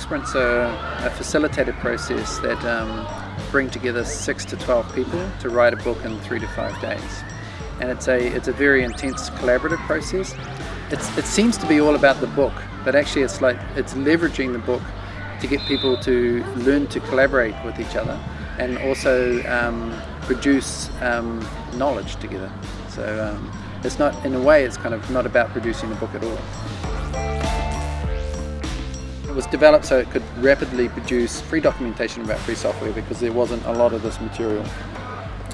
sprints are a facilitated process that um, bring together six to 12 people to write a book in three to five days. And it's a, it's a very intense collaborative process. It's, it seems to be all about the book, but actually it's like it's leveraging the book to get people to learn to collaborate with each other and also um, produce um, knowledge together. So um, it's not, in a way, it's kind of not about producing a book at all. Was developed so it could rapidly produce free documentation about free software because there wasn't a lot of this material.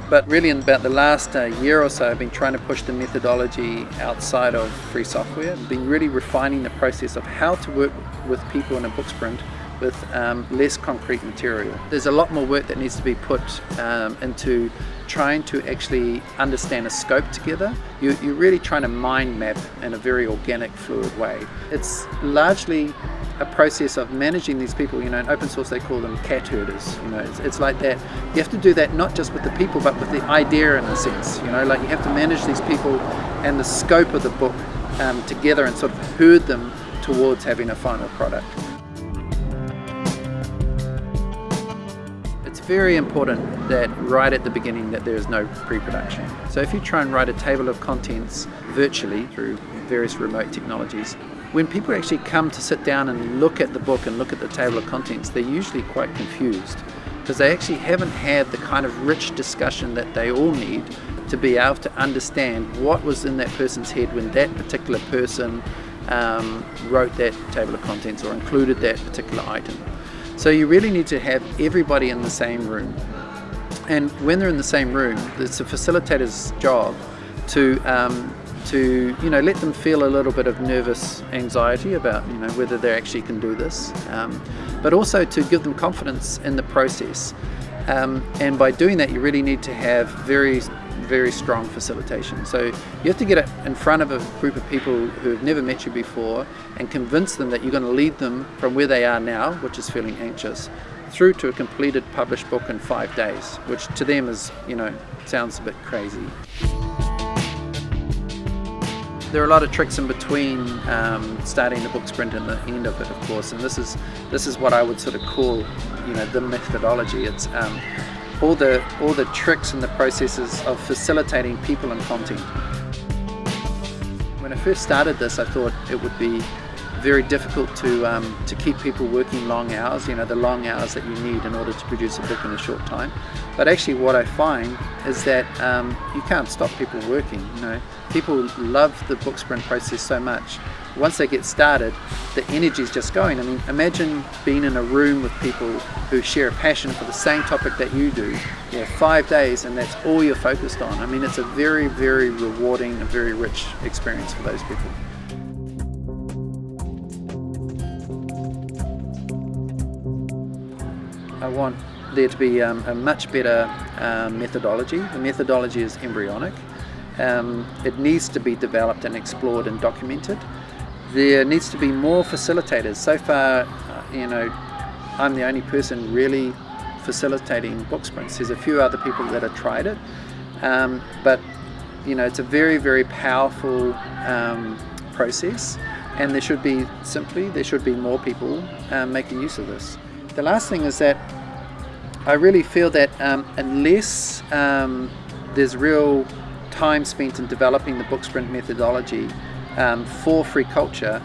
But really in about the last uh, year or so I've been trying to push the methodology outside of free software, been really refining the process of how to work with people in a book sprint with um, less concrete material. There's a lot more work that needs to be put um, into trying to actually understand a scope together. You, are really trying to mind map in a very organic, fluid way. It's largely a process of managing these people, you know, in open source they call them cat herders, you know, it's, it's, like that. You have to do that not just with the people but with the idea in a sense, you know, like you have to manage these people and the scope of the book um, together and sort of herd them towards having a final product. It's very important that right at the beginning that there is no pre-production. So if you try and write a table of contents virtually through various remote technologies, when people actually come to sit down and look at the book and look at the table of contents, they're usually quite confused because they actually haven't had the kind of rich discussion that they all need to be able to understand what was in that person's head when that particular person um, wrote that table of contents or included that particular item. So you really need to have everybody in the same room. And when they're in the same room, it's a facilitator's job to um, to you know let them feel a little bit of nervous anxiety about you know whether they actually can do this um, but also to give them confidence in the process. Um, and by doing that you really need to have very very strong facilitation. So you have to get it in front of a group of people who have never met you before and convince them that you're going to lead them from where they are now which is feeling anxious through to a completed published book in five days which to them is you know sounds a bit crazy there are a lot of tricks in between um, starting the book sprint and the end of it, of course, and this is this is what I would sort of call, you know, the methodology. It's um, all the all the tricks and the processes of facilitating people and content. When I first started this, I thought it would be very difficult to um, to keep people working long hours, you know, the long hours that you need in order to produce a book in a short time. But actually what I find is that um, you can't stop people working, you know. People love the book sprint process so much. Once they get started, the energy is just going. I mean, imagine being in a room with people who share a passion for the same topic that you do. You know, five days and that's all you're focused on. I mean, it's a very, very rewarding and very rich experience for those people. I want there to be um, a much better um, methodology. The methodology is embryonic. Um, it needs to be developed and explored and documented. There needs to be more facilitators. So far, uh, you know, I'm the only person really facilitating book sprints. There's a few other people that have tried it, um, but you know, it's a very, very powerful um, process and there should be simply, there should be more people um, making use of this. The last thing is that I really feel that um, unless um, there's real time spent in developing the book sprint methodology um, for free culture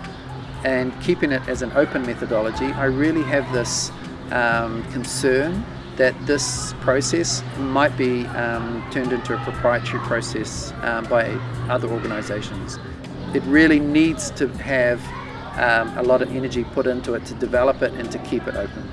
and keeping it as an open methodology, I really have this um, concern that this process might be um, turned into a proprietary process um, by other organizations. It really needs to have um, a lot of energy put into it to develop it and to keep it open.